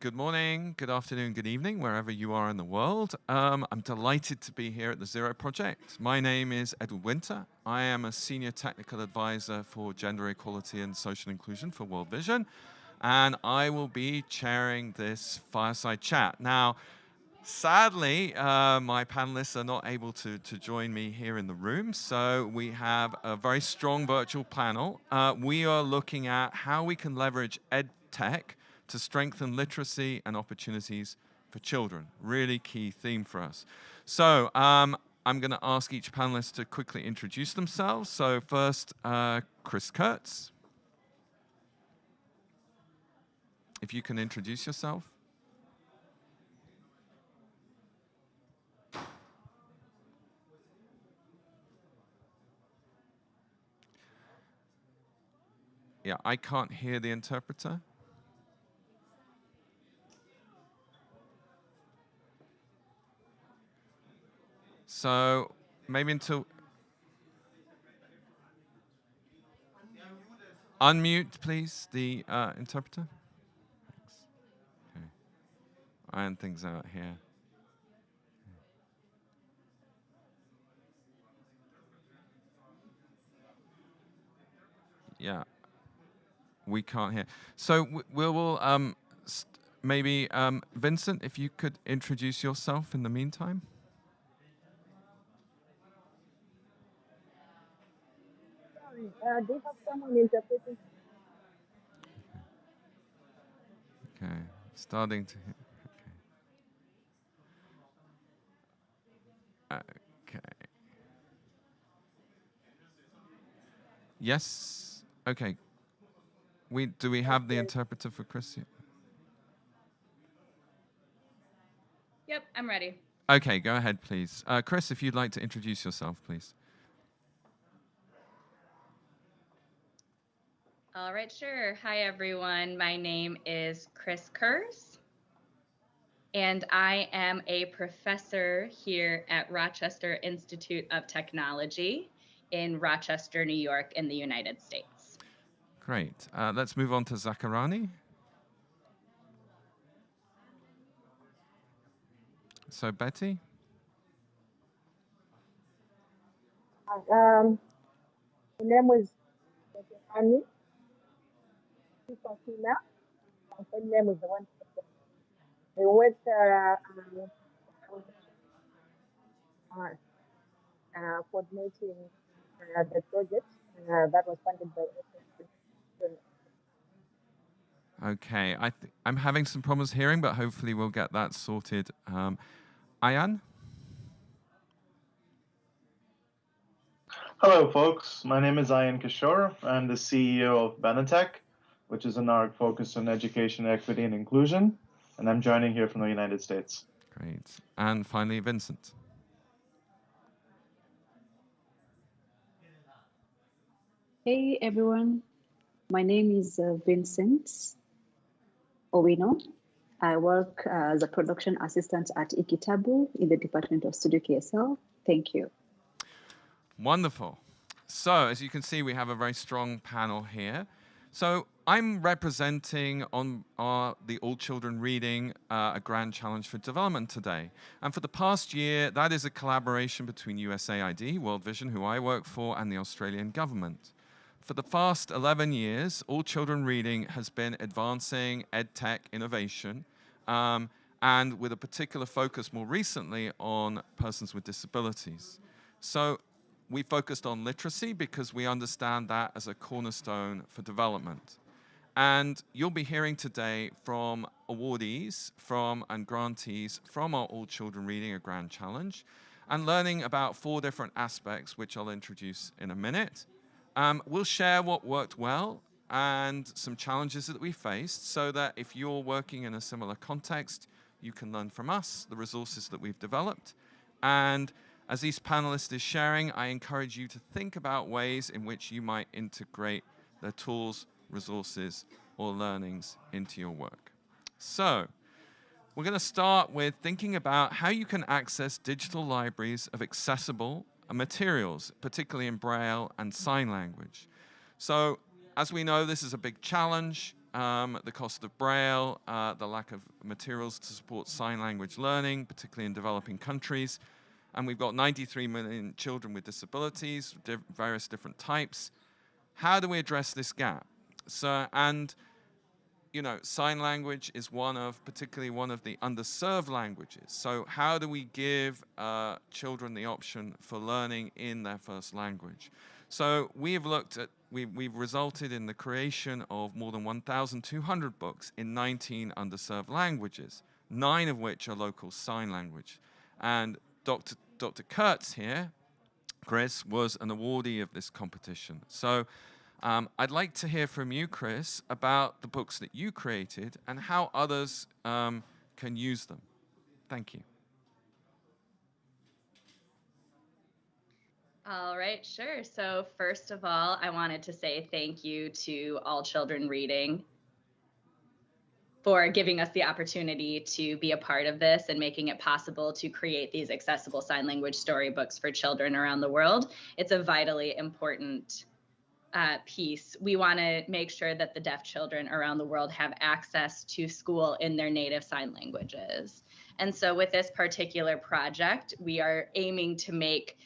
good morning, good afternoon, good evening, wherever you are in the world. Um, I'm delighted to be here at the Zero Project. My name is Edward Winter. I am a Senior Technical Advisor for Gender Equality and Social Inclusion for World Vision, and I will be chairing this fireside chat. Now, Sadly, uh, my panelists are not able to, to join me here in the room, so we have a very strong virtual panel. Uh, we are looking at how we can leverage EdTech to strengthen literacy and opportunities for children. Really key theme for us. So um, I'm going to ask each panelist to quickly introduce themselves. So first, uh, Chris Kurz. If you can introduce yourself. Yeah, I can't hear the interpreter. So maybe until unmute, please, the uh, interpreter. Thanks. Okay. Iron things out here. Yeah we can't hear. So we will um, maybe um, Vincent, if you could introduce yourself in the meantime. Uh, do you have someone interpreting? Okay, starting to. Okay. Okay. Yes. Okay. We do we have the interpreter for Chris? Yep, I'm ready. Okay, go ahead, please. Uh, Chris, if you'd like to introduce yourself, please. All right, sure. Hi, everyone. My name is Chris Kurz, and I am a professor here at Rochester Institute of Technology in Rochester, New York, in the United States. Great. Uh, let's move on to Zakarani. So Betty? Um, the name was Annie. She's a female. My full name is the one. We went uh, um, uh, coordinating uh, the project uh, that was funded by Okay, I I'm having some problems hearing, but hopefully we'll get that sorted. Um, Ayan? Hello, folks. My name is Ayan Kishore. I'm the CEO of Benetech, which is an org focused on education, equity, and inclusion. And I'm joining here from the United States. Great. And finally, Vincent. Hey, everyone. My name is uh, Vincent Owino. I work as a production assistant at eKitabu in the Department of Studio KSL. Thank you. Wonderful. So as you can see, we have a very strong panel here. So I'm representing on our, the All Children Reading, uh, a grand challenge for development today. And for the past year, that is a collaboration between USAID, World Vision, who I work for, and the Australian government. For the past 11 years, All Children Reading has been advancing EdTech innovation um, and with a particular focus more recently on persons with disabilities. So we focused on literacy because we understand that as a cornerstone for development. And you'll be hearing today from awardees from and grantees from our All Children Reading a Grand Challenge and learning about four different aspects, which I'll introduce in a minute. Um, we'll share what worked well and some challenges that we faced so that if you're working in a similar context, you can learn from us, the resources that we've developed. And as these panelists is sharing, I encourage you to think about ways in which you might integrate their tools, resources, or learnings into your work. So, we're going to start with thinking about how you can access digital libraries of accessible materials, particularly in Braille and sign language. So as we know, this is a big challenge. um, the cost of Braille, uh, the lack of materials to support sign language learning, particularly in developing countries. And we've got 93 million children with disabilities, diff various different types. How do we address this gap? So, and you know, sign language is one of, particularly one of the underserved languages. So how do we give uh, children the option for learning in their first language? So we've looked at, we've, we've resulted in the creation of more than 1,200 books in 19 underserved languages, nine of which are local sign language. And Dr. Dr. Kurz here, Chris, was an awardee of this competition. So um, I'd like to hear from you, Chris, about the books that you created and how others um, can use them. Thank you. All right, sure. So, first of all, I wanted to say thank you to All Children Reading for giving us the opportunity to be a part of this and making it possible to create these accessible sign language storybooks for children around the world. It's a vitally important uh, piece, we want to make sure that the deaf children around the world have access to school in their native sign languages. And so, with this particular project, we are aiming to make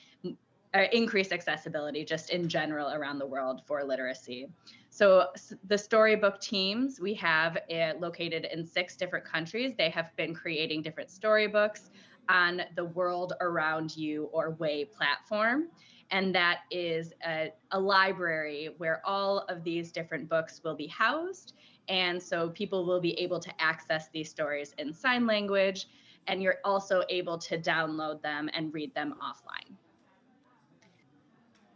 uh, increase accessibility just in general around the world for literacy. So, the storybook teams we have uh, located in six different countries. They have been creating different storybooks on the World Around You or WAY platform and that is a, a, library where all of these different books will be housed. And so people will be able to access these stories in sign language, and you're also able to download them and read them offline.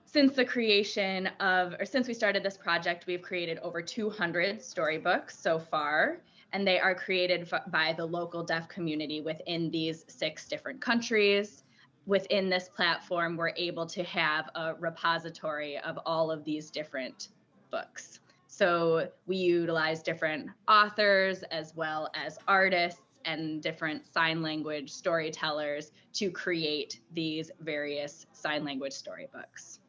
Since the creation of, or since we started this project, we've created over 200 storybooks so far, and they are created by the local deaf community within these six different countries within this platform, we're able to have a repository of all of these different books. So we utilize different authors as well as artists and different sign language storytellers to create these various sign language storybooks.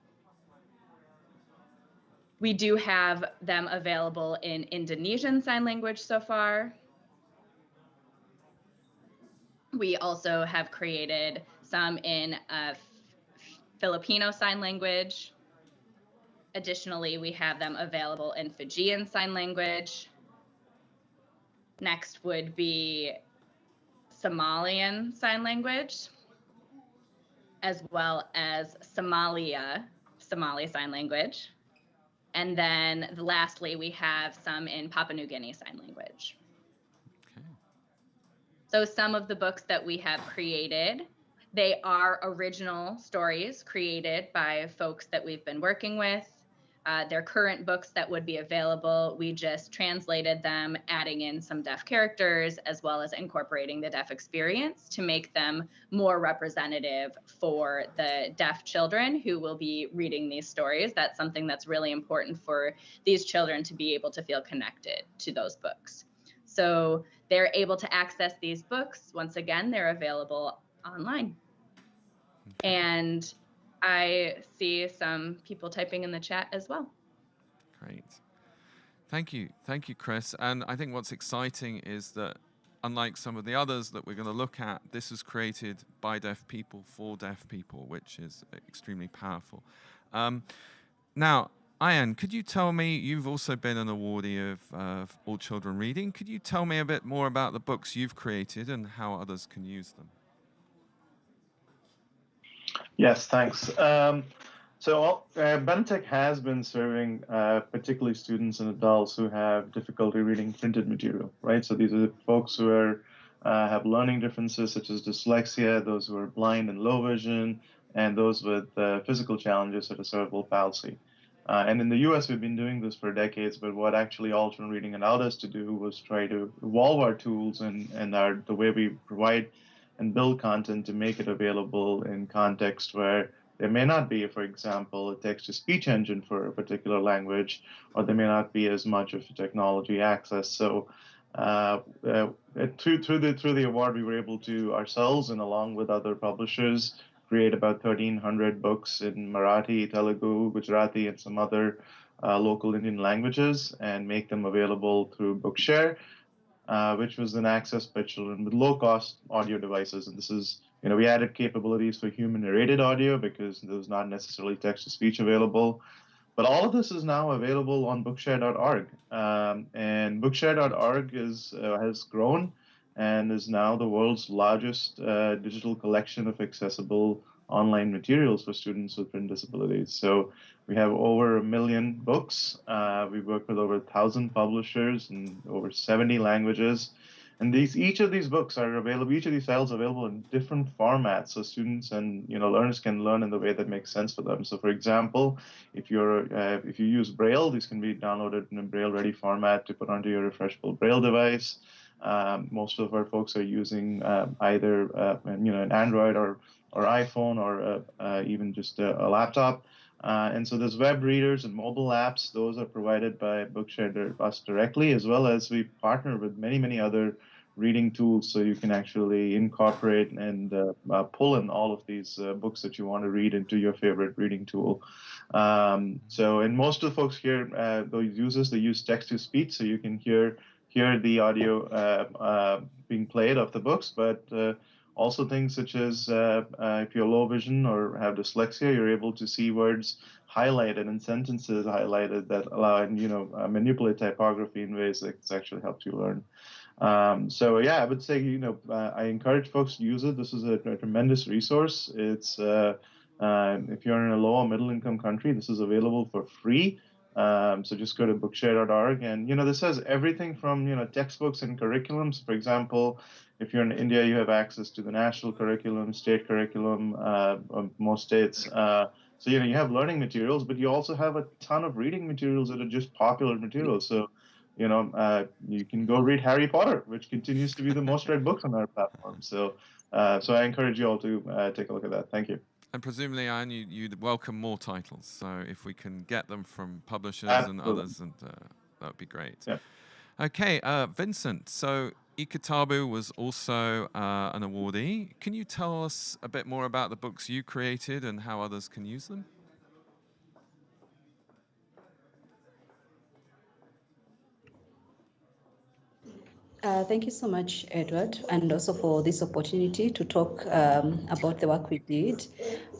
We do have them available in Indonesian Sign Language so far. We also have created some in uh, Filipino Sign Language. Additionally, we have them available in Fijian Sign Language. Next would be Somalian Sign Language, as well as Somalia, Somali Sign Language. And then lastly, we have some in Papua New Guinea Sign Language. Okay. So some of the books that we have created they are original stories created by folks that we've been working with. Uh, they're current books that would be available. We just translated them, adding in some deaf characters as well as incorporating the deaf experience to make them more representative for the deaf children who will be reading these stories. That's something that's really important for these children to be able to feel connected to those books. So they're able to access these books. Once again, they're available online. And I see some people typing in the chat as well. Great. Thank you. Thank you, Chris. And I think what's exciting is that unlike some of the others that we're going to look at, this was created by deaf people for deaf people, which is extremely powerful. Um, now, Ayan, could you tell me, you've also been an awardee of uh, All Children Reading. Could you tell me a bit more about the books you've created and how others can use them? Yes, thanks. Um, so uh, Benetech has been serving uh, particularly students and adults who have difficulty reading printed material, right? So these are folks who are uh, have learning differences such as dyslexia, those who are blind and low vision, and those with uh, physical challenges such as cerebral palsy. Uh, and in the US, we've been doing this for decades, but what actually All Children Reading allowed us to do was try to evolve our tools and, and our, the way we provide and build content to make it available in context where there may not be, for example, a text to speech engine for a particular language, or there may not be as much of technology access. So, uh, uh, through through the through the award, we were able to ourselves and along with other publishers create about 1,300 books in Marathi, Telugu, Gujarati, and some other uh, local Indian languages and make them available through Bookshare, uh, which was then accessed by children with low-cost audio devices. And this is, you know, we added capabilities for human narrated audio because there was not necessarily text-to-speech available. But all of this is now available on Bookshare.org, um, and Bookshare.org is uh, has grown and is now the world's largest uh, digital collection of accessible online materials for students with print disabilities. So we have over a million books. Uh, we work with over a thousand publishers in over 70 languages. And these each of these books are available, each of these files available in different formats, so students and you know learners can learn in the way that makes sense for them. So, for example, if you're uh, if you use Braille, these can be downloaded in a Braille-ready format to put onto your refreshable Braille device. Um, most of our folks are using uh, either uh, you know an Android or or iPhone or uh, uh, even just a, a laptop. Uh, and so there's web readers and mobile apps. Those are provided by Bookshare us directly, as well as we partner with many, many other reading tools so you can actually incorporate and uh, uh, pull in all of these uh, books that you want to read into your favorite reading tool. Um, so, and most of the folks here, those users, they use text to speech, so you can hear hear the audio being played of the books, but also things such as uh, uh, if you're low vision or have dyslexia, you're able to see words highlighted and sentences highlighted that allow and you know uh, manipulate typography in ways that actually help you learn. Um, so yeah, I would say you know uh, I encourage folks to use it. This is a, a tremendous resource. It's uh, uh, if you're in a low or middle income country, this is available for free. Um, so just go to bookshare.org, and you know this has everything from you know textbooks and curriculums. For example, if you're in India, you have access to the national curriculum, state curriculum, uh, most states. Uh, so you know you have learning materials, but you also have a ton of reading materials that are just popular materials. So you know uh, you can go read Harry Potter, which continues to be the most read book on our platform. So uh, so I encourage you all to uh, take a look at that. Thank you. And presumably, Ayan, you, you'd welcome more titles. So if we can get them from publishers Absolutely. and others, and uh, that would be great. Yeah. Okay, uh, Vincent. So eKitabu was also uh, an awardee. Can you tell us a bit more about the books you created and how others can use them? Uh, thank you so much, Edward, and also for this opportunity to talk um, about the work we did.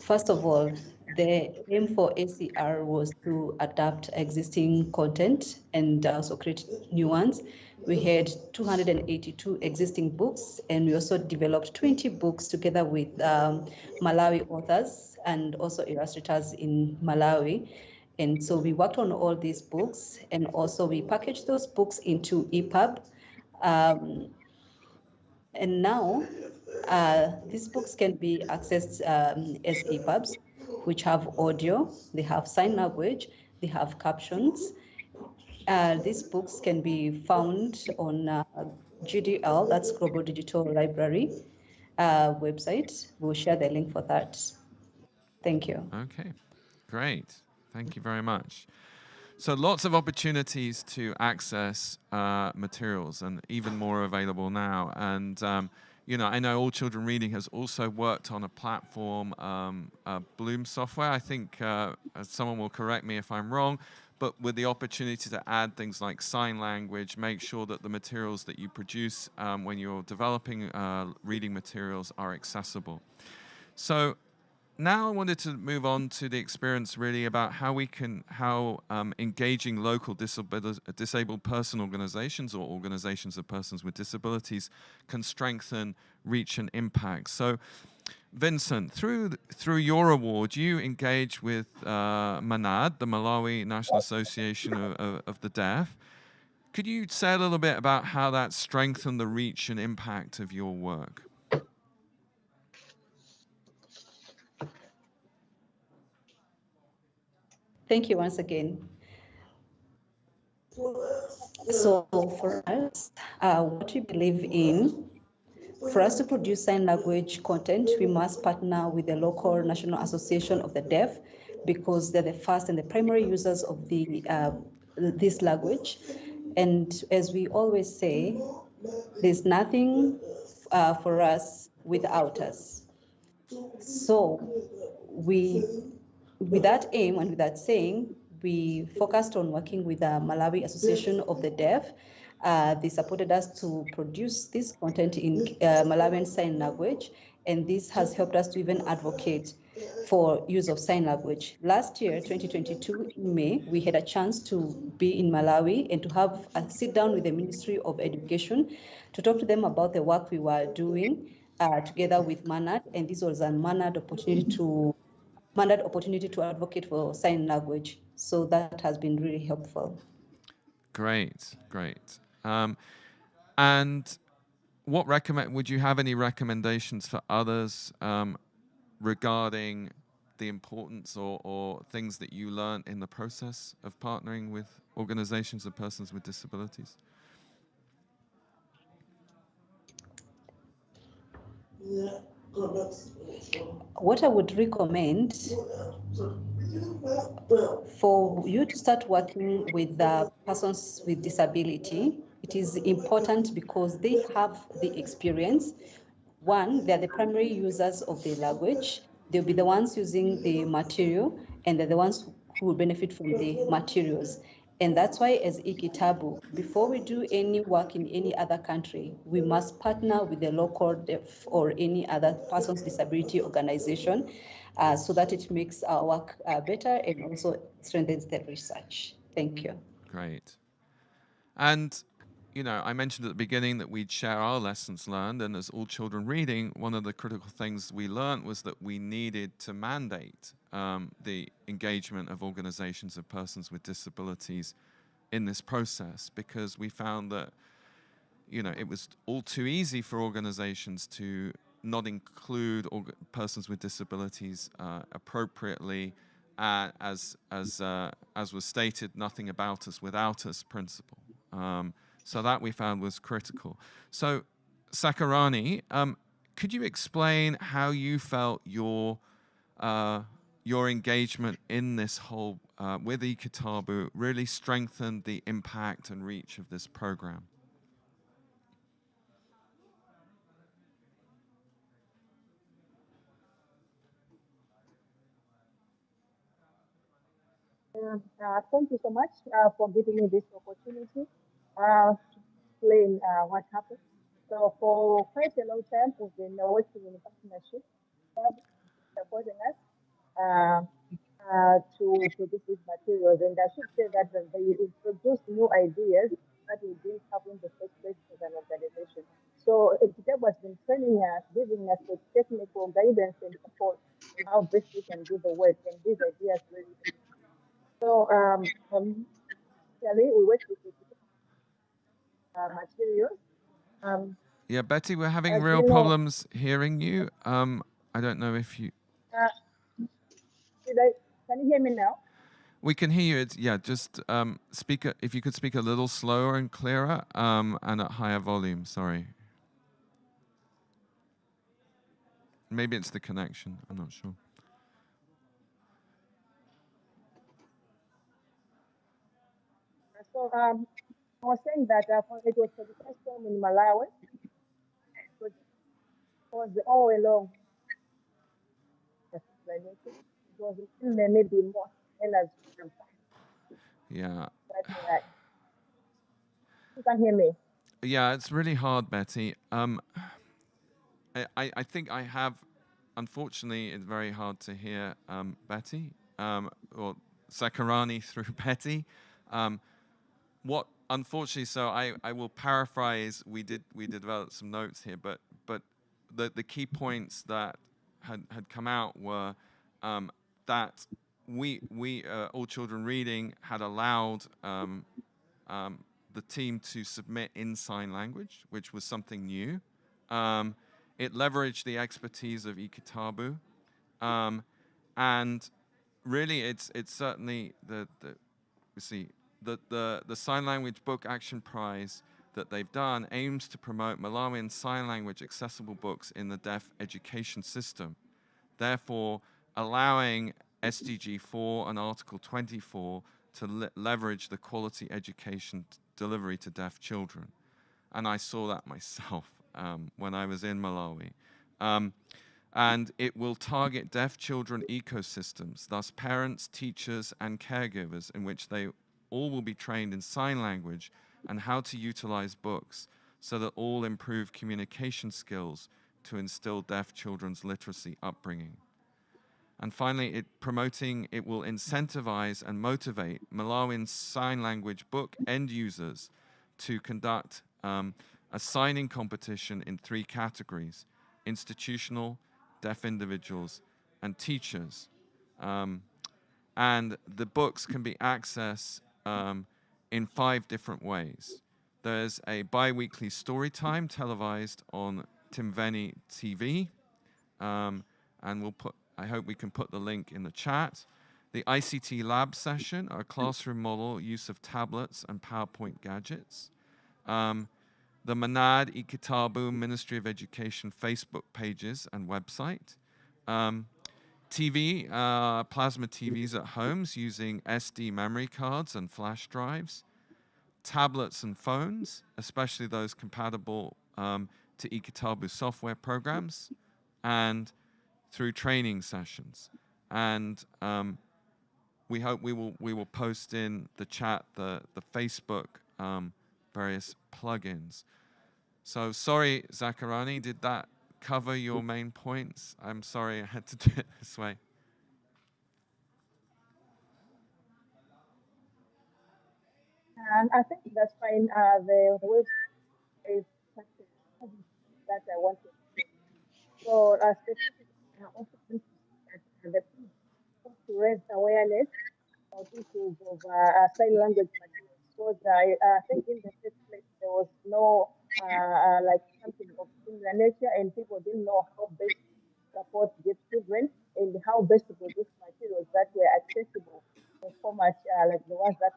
First of all, the aim for ACR was to adapt existing content and also create new ones. We had 282 existing books, and we also developed 20 books together with um, Malawi authors and also illustrators in Malawi. And so we worked on all these books, and also we packaged those books into EPUB. Um, and now uh, these books can be accessed um, as EPUBs, which have audio, they have sign language, they have captions. Uh, these books can be found on uh, GDL, that's Global Digital Library uh, website. We'll share the link for that. Thank you. Okay, great. Thank you very much. So lots of opportunities to access uh, materials and even more available now. And, um, you know, I know All Children Reading has also worked on a platform, um, uh, Bloom software. I think uh, someone will correct me if I'm wrong, but with the opportunity to add things like sign language, make sure that the materials that you produce um, when you're developing uh, reading materials are accessible. So now I wanted to move on to the experience really about how we can, how um, engaging local disabled, disabled person organizations or organizations of persons with disabilities can strengthen reach and impact. So Vincent, through, through your award, you engage with uh, MANAD, the Malawi National Association of, of, of the Deaf. Could you say a little bit about how that strengthened the reach and impact of your work? Thank you once again. So for us, uh, what we believe in, for us to produce sign language content, we must partner with the local National Association of the Deaf because they're the first and the primary users of the uh, this language. And as we always say, there's nothing uh, for us without us. So we with that aim and with that saying, we focused on working with the Malawi Association of the Deaf. Uh, they supported us to produce this content in uh, Malawian Sign Language, and this has helped us to even advocate for use of sign language. Last year, 2022, in May, we had a chance to be in Malawi and to have a sit down with the Ministry of Education to talk to them about the work we were doing uh, together with Manad, and this was a Manad opportunity to Manad opportunity to advocate for sign language. So that has been really helpful. Great, great. Um, and what recommend? Would you have any recommendations for others um, regarding the importance or, or things that you learned in the process of partnering with organizations of persons with disabilities? What I would recommend for you to start working with the persons with disability, it is important because they have the experience. One, they're the primary users of the language. They'll be the ones using the material, and they're the ones who will benefit from the materials. And that's why, as eKitabu, before we do any work in any other country, we must partner with the local deaf or any other person's disability organization uh, so that it makes our work uh, better and also strengthens the research. Thank you. Great. And, you know, I mentioned at the beginning that we'd share our lessons learned, and as all children reading, one of the critical things we learned was that we needed to mandate um, the engagement of organizations of persons with disabilities in this process because we found that, you know, it was all too easy for organizations to not include persons with disabilities uh, appropriately uh, as as uh, as was stated, nothing about us without us principle. Um, so that we found was critical. So, Sakarani, um, could you explain how you felt your uh, your engagement in this whole uh, with eKitabu really strengthened the impact and reach of this program? Uh, uh, thank you so much uh, for giving me this opportunity uh, to explain uh, what happened. So for quite a long time, we've been working in partnership, uh, supporting us uh, uh, to produce these materials. And I should say that they introduced new ideas that we didn't have in the first place as an organization. So eKitabu has been training us, giving us the technical guidance and support on how best we can do the work. And these ideas really so um, um we work with uh, materials. Um, Yeah, Betty, we're having real you know- problems hearing you. Um, I don't know if you. uh, can you hear me now? We can hear you. It's, yeah, just um, speak. A, if you could speak a little slower and clearer, um, and at higher volume. Sorry. Maybe it's the connection. I'm not sure. So um, I was saying that uh, it was for the first time in Malawi. It was, all along. Was in there maybe more as Yeah. you can hear me. Yeah, it's really hard, Betty. Um, I, I I think I have, unfortunately, it's very hard to hear um, Betty um, or Sakarani through Betty. Um, what, unfortunately, so I, I will paraphrase. We did we did develop some notes here, but but the the key points that had had come out were um, that we we uh, all children reading had allowed um, um, the team to submit in sign language, which was something new. Um, it leveraged the expertise of eKitabu, um, and really, it's it's certainly the the you see the the the sign language book action prize that they've done aims to promote Malawian sign language accessible books in the deaf education system, therefore allowing SDG 4 and Article 24 to le- leverage the quality education delivery to deaf children. And I saw that myself um, when I was in Malawi. Um, and it will target deaf children ecosystems, thus parents, teachers, and caregivers, in which they all will be trained in sign language and how to utilize books so that all improve communication skills to instill deaf children's literacy upbringing. And finally, it promoting it will incentivize and motivate Malawian sign language book end users to conduct um, a signing competition in three categories: institutional, deaf individuals, and teachers. Um, and the books can be accessed um, in five different ways. There's a bi-weekly story time televised on Timveni TV, um, and we'll put. I hope we can put the link in the chat. The ICT lab session, a classroom model use of tablets and PowerPoint gadgets. Um, the Manad eKitabu Ministry of Education Facebook pages and website. Um, TV, uh, plasma TVs at homes using SD memory cards and flash drives. Tablets and phones, especially those compatible um, to eKitabu software programs. And through training sessions. And um, we hope we will we will post in the chat the the Facebook um, various plugins. So sorry, Zakarani, did that cover your main points? I'm sorry I had to do it this way. And I think that's fine. Uh, the, the way is that I wanted. So, uh, specifically, I also that the to raise awareness of issues of uh, sign language materials. Because I uh, think in the first place there was no uh, like something of similar nature, and people didn't know how best to support these children and how best to produce materials that were accessible in formats uh, like the ones that.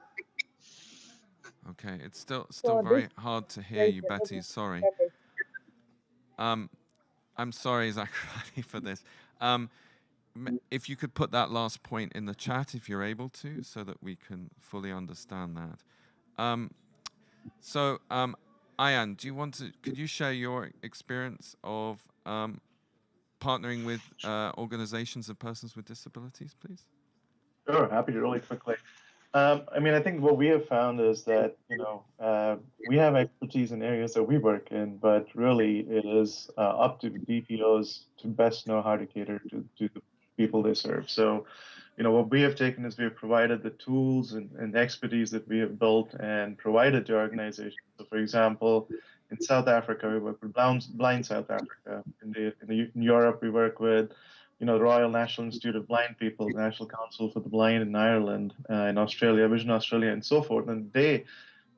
Okay, it's still still So very hard to hear you, Betty. Sorry. Um, I'm sorry, Zachary, for this. Um, if you could put that last point in the chat, if you're able to, so that we can fully understand that. Um, so, um, Ayan, do you want to? Could you share your experience of um, partnering with uh, organizations of persons with disabilities, please? Sure, happy to really quickly. Um, I mean, I think what we have found is that you know uh, we have expertise in areas that we work in, but really it is uh, up to DPOs to best know how to cater to, to the people they serve. So, you know, what we have taken is we have provided the tools and, and expertise that we have built and provided to organizations. So, for example, in South Africa, we work with Blind, Blind South Africa. In, the, in, the, in Europe, we work with you know, the Royal National Institute of Blind People, the National Council for the Blind in Ireland, uh, in Australia, Vision Australia, and so forth. And they,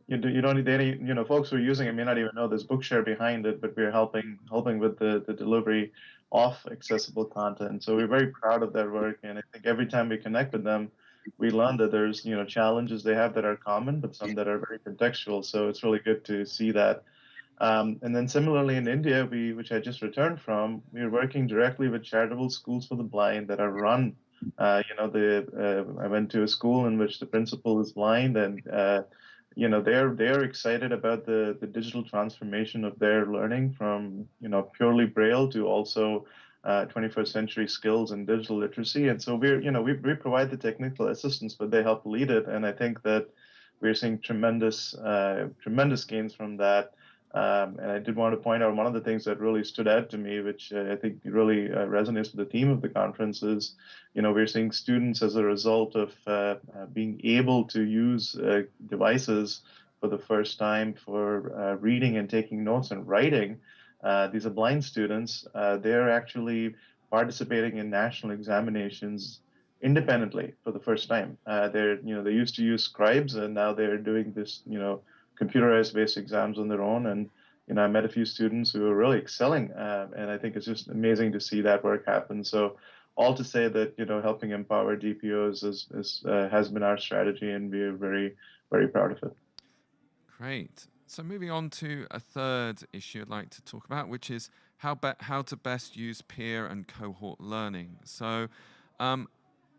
you, do, you don't need any, you know, folks who are using it may not even know there's Bookshare behind it, but we're helping helping with the, the delivery of accessible content. So we're very proud of that work, and I think every time we connect with them, we learn that there's you know challenges they have that are common, but some that are very contextual. So it's really good to see that. Um, and then similarly in India, we, which I just returned from, we are working directly with charitable schools for the blind that are run. Uh, you know, the uh, I went to a school in which the principal is blind, and uh, you know they're they're excited about the the digital transformation of their learning from you know purely braille to also uh, 21st century skills and digital literacy. And so we're you know we we provide the technical assistance, but they help lead it. And I think that we're seeing tremendous uh, tremendous gains from that. Um, and I did want to point out one of the things that really stood out to me, which uh, I think really uh, resonates with the theme of the conference, is you know we're seeing students as a result of uh, uh being able to use uh, devices for the first time for uh, reading and taking notes and writing. these are blind students. they're actually participating in national examinations independently for the first time. they're you know they used to use scribes and now they're doing this you know computerized based exams on their own. And you know, I met a few students who are really excelling, uh, and I think it's just amazing to see that work happen. So, all to say that you know, helping empower DPOs is, is uh, has been our strategy, and we are very very proud of it. Great. So moving on to a third issue I'd like to talk about, which is how how to best use peer and cohort learning. So. Um,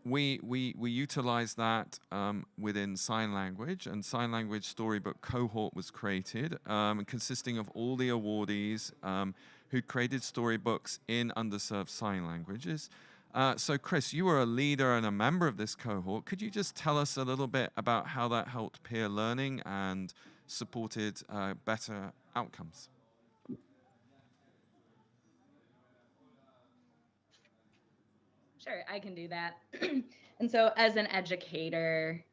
we, we, we utilize that um, within sign language, and sign language storybook cohort was created, um, consisting of all the awardees um, who created storybooks in underserved sign languages. Uh, so, Chris, you were a leader and a member of this cohort. Could you just tell us a little bit about how that helped peer learning and supported uh, better outcomes? Sure, I can do that. and so, as an educator,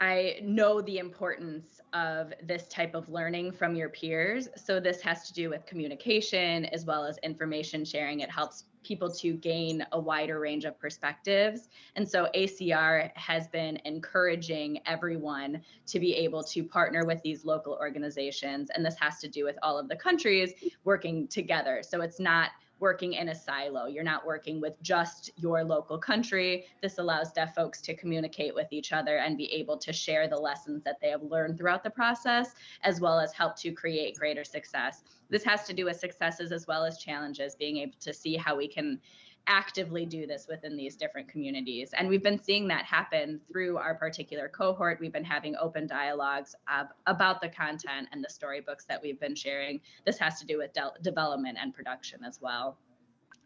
I know the importance of this type of learning from your peers. So, this has to do with communication as well as information sharing. It helps people to gain a wider range of perspectives. And so, ACR has been encouraging everyone to be able to partner with these local organizations. And this has to do with all of the countries working together. So, it's not working in a silo. You're not working with just your local country. This allows deaf folks to communicate with each other and be able to share the lessons that they have learned throughout the process, as well as help to create greater success. This has to do with successes as well as challenges, being able to see how we can actively do this within these different communities. And we've been seeing that happen through our particular cohort. We've been having open dialogues of, about the content and the storybooks that we've been sharing. This has to do with de- development and production as well.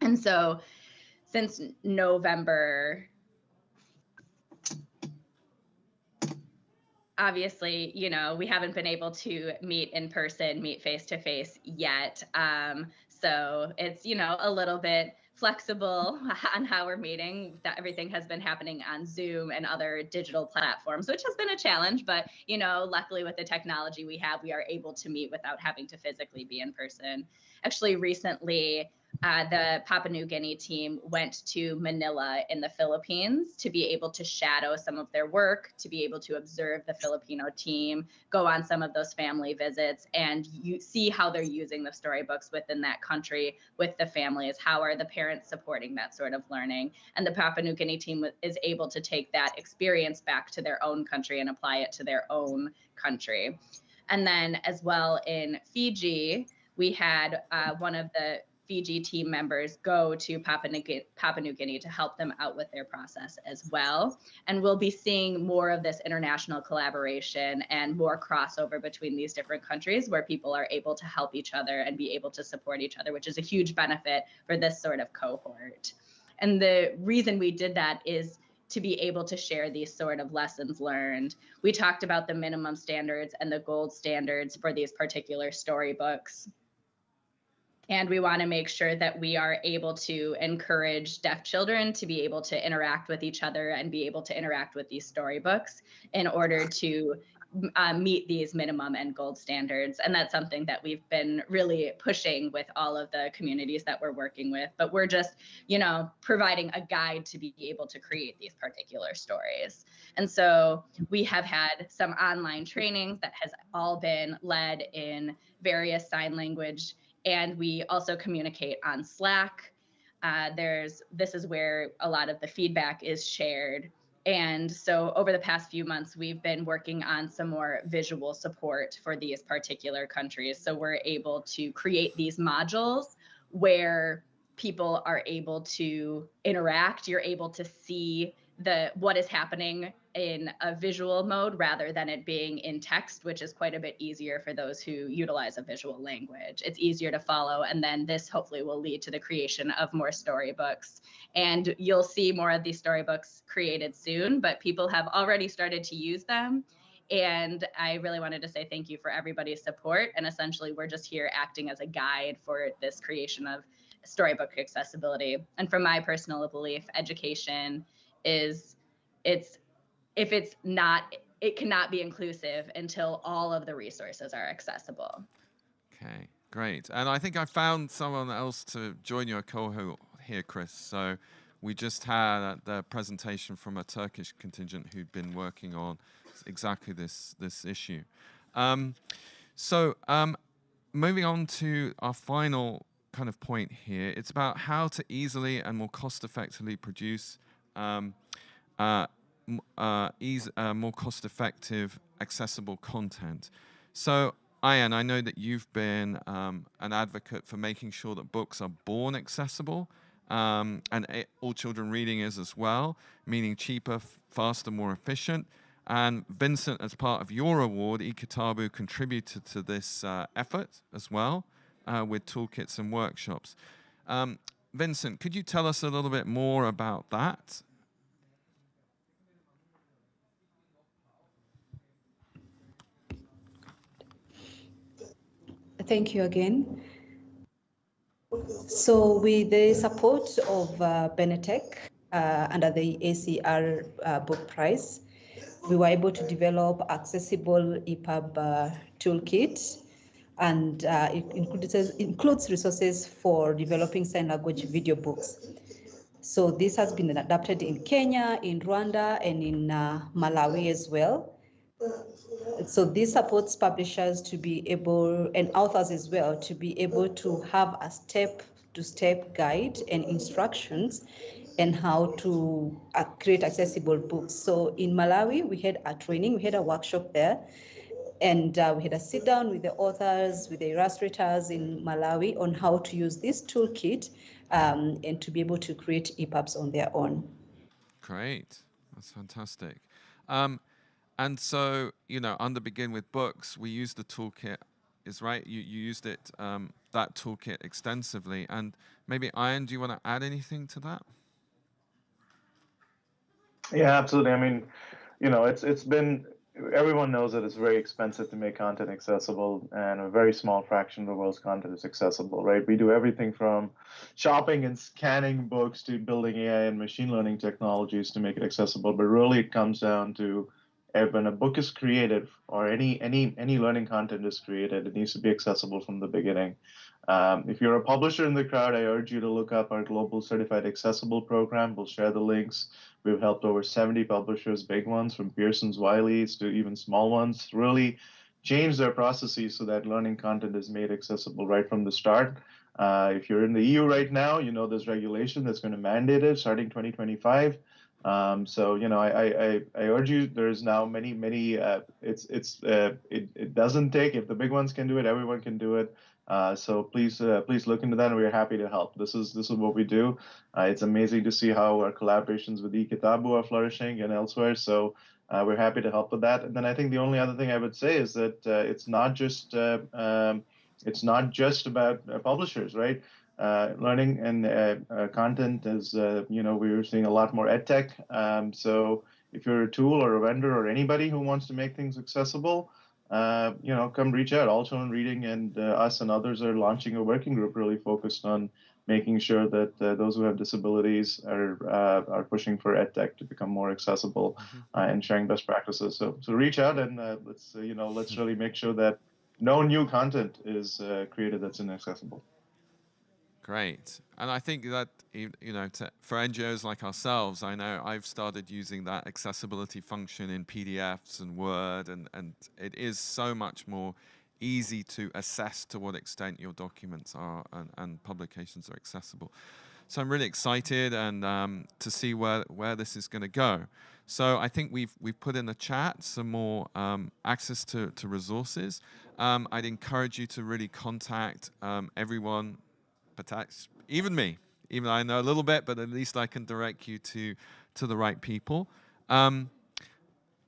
And so since November, obviously, you know, we haven't been able to meet in person, meet face to face yet. Um, so it's, you know, a little bit flexible on how we're meeting that everything has been happening on zoom and other digital platforms which has been a challenge but you know luckily with the technology we have we are able to meet without having to physically be in person. Actually recently uh, the Papua New Guinea team went to Manila in the Philippines to be able to shadow some of their work, to be able to observe the Filipino team, go on some of those family visits, and you see how they're using the storybooks within that country with the families. How are the parents supporting that sort of learning? And the Papua New Guinea team is able to take that experience back to their own country and apply it to their own country. And then, as well in Fiji, we had uh, one of the Fiji team members go to Papua New, Guinea, Papua New Guinea to help them out with their process as well. And we'll be seeing more of this international collaboration and more crossover between these different countries where people are able to help each other and be able to support each other, which is a huge benefit for this sort of cohort. And the reason we did that is to be able to share these sort of lessons learned. We talked about the minimum standards and the gold standards for these particular storybooks and we want to make sure that we are able to encourage deaf children to be able to interact with each other and be able to interact with these storybooks in order to uh, meet these minimum and gold standards. And that's something that we've been really pushing with all of the communities that we're working with. But we're just, you know, providing a guide to be able to create these particular stories. And so we have had some online trainings that has all been led in various sign language and we also communicate on Slack. Uh, there's this is where a lot of the feedback is shared. And so over the past few months, we've been working on some more visual support for these particular countries. So we're able to create these modules where people are able to interact. You're able to see the what is happening in a visual mode rather than it being in text, which is quite a bit easier for those who utilize a visual language. It's easier to follow, and then this hopefully will lead to the creation of more storybooks. And you'll see more of these storybooks created soon, but people have already started to use them. And I really wanted to say thank you for everybody's support. And essentially, we're just here acting as a guide for this creation of storybook accessibility. And from my personal belief, education is it's if it's not it cannot be inclusive until all of the resources are accessible. Okay, great. And I think I found someone else to join your cohort here, Chris. So we just had the presentation from a Turkish contingent who'd been working on exactly this this issue. Um, so um, moving on to our final kind of point here, it's about how to easily and more cost effectively produce um, uh, uh, ease, uh, more cost-effective, accessible content. So, Ayan, I know that you've been um, an advocate for making sure that books are born accessible um, and a- all children reading is as well, meaning cheaper, faster, more efficient. And Vincent, as part of your award, eKitabu contributed to this uh, effort as well uh, with toolkits and workshops. Um, Vincent, could you tell us a little bit more about that? Thank you again. So with the support of uh, Benetech uh, under the ACR uh, book prize, we were able to develop accessible EPUB uh, toolkit and uh, it includes, includes resources for developing sign language video books. So this has been adapted in Kenya, in Rwanda, and in uh, Malawi as well. So this supports publishers to be able, and authors as well, to be able to have a step-to-step guide and instructions and how to uh, create accessible books. So in Malawi, we had a training, we had a workshop there, and uh, we had a sit down with the authors, with the illustrators in Malawi on how to use this toolkit um, and to be able to create EPUBs on their own. Great. That's fantastic. Um, and so, you know, under Begin with Books, we use the toolkit, is right? You, you used it, um, that toolkit extensively. And maybe, Ian, do you want to add anything to that? Yeah, absolutely. I mean, you know, it's it's been everyone knows that it's very expensive to make content accessible, and a very small fraction of the world's content is accessible, right? We do everything from shopping and scanning books to building AI and machine learning technologies to make it accessible. But really, it comes down to when a book is created or any any any learning content is created, it needs to be accessible from the beginning. Um, if you're a publisher in the crowd, I urge you to look up our Global Certified Accessible program. We'll share the links. We've helped over 70 publishers, big ones from Pearson's, Wiley's to even small ones, really change their processes so that learning content is made accessible right from the start. Uh, if you're in the EU right now, you know there's regulation that's going to mandate it starting 2025. Um, so you know, I, I, I urge you. There's now many many. Uh, it's it's uh, it it doesn't take if the big ones can do it, everyone can do it. Uh, so please, uh, please look into that, and we're happy to help. This is this is what we do. Uh, it's amazing to see how our collaborations with eKitabu are flourishing and elsewhere. So uh, we're happy to help with that. And then I think the only other thing I would say is that it's not just um, it's not just about publishers, right? Learning and content is, you know, we're seeing a lot more ed tech. Um, so if you're a tool or a vendor or anybody who wants to make things accessible, uh, you know, come reach out. All Children Reading and uh, us and others are launching a working group really focused on making sure that uh, those who have disabilities are uh, are pushing for EdTech to become more accessible mm-hmm. Uh, and sharing best practices. So so reach out and let's you know let's really make sure that no new content is created that's inaccessible. Great. And I think that, you know, to, for NGOs like ourselves, I know I've started using that accessibility function in PDFs and Word, and, and it is so much more easy to assess to what extent your documents are and, and publications are accessible. So I'm really excited and um, to see where, where this is going to go. So I think we've, we've put in the chat some more um, access to, to resources. Um, I'd encourage you to really contact um, everyone but even me, even I know a little bit, but at least I can direct you to, to the right people. Um,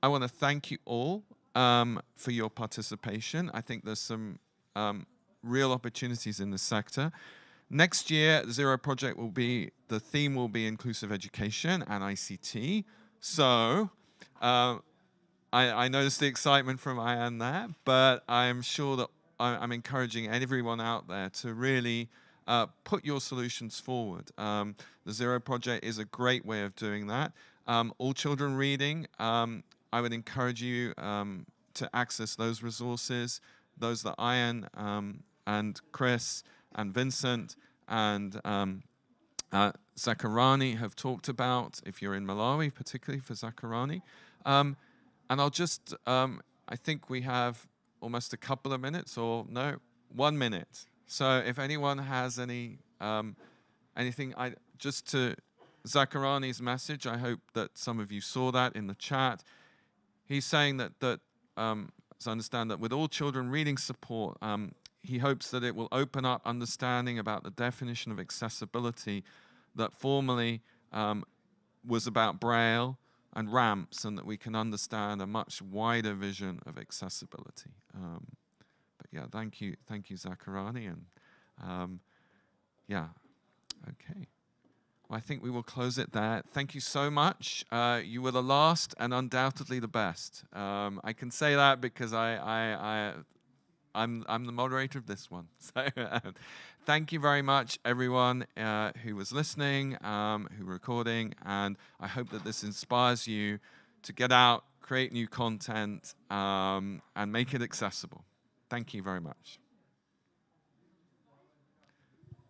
I want to thank you all um, for your participation. I think there's some um, real opportunities in this sector. Next year, Zero Project will be, the theme will be inclusive education and ICT. So, uh, I, I noticed the excitement from Ian there, but I'm sure that I'm encouraging everyone out there to really uh, put your solutions forward. Um, the Zero Project is a great way of doing that. Um, all children reading, um, I would encourage you um, to access those resources, those that Ian um, and Chris and Vincent and um, uh, have talked about, if you're in Malawi, particularly for Zakarani. and I'll just, I think we have almost a couple of minutes, or no, one minute. So if anyone has any um, anything, I just to Zakarani's message, I hope that some of you saw that in the chat. He's saying that that um, I understand that with all children reading support, um, he hopes that it will open up understanding about the definition of accessibility, that formerly um, was about Braille and ramps, and that we can understand a much wider vision of accessibility. Yeah, thank you, thank you, Zakarani, and um, yeah, okay. Well, I think we will close it there. Thank you so much. Uh, you were the last and undoubtedly the best. Um, I can say that because I, I, I I'm, I'm the moderator of this one. So thank you very much, everyone uh, who was listening, um, who were recording, and I hope that this inspires you to get out, create new content, um, and make it accessible. Thank you very much.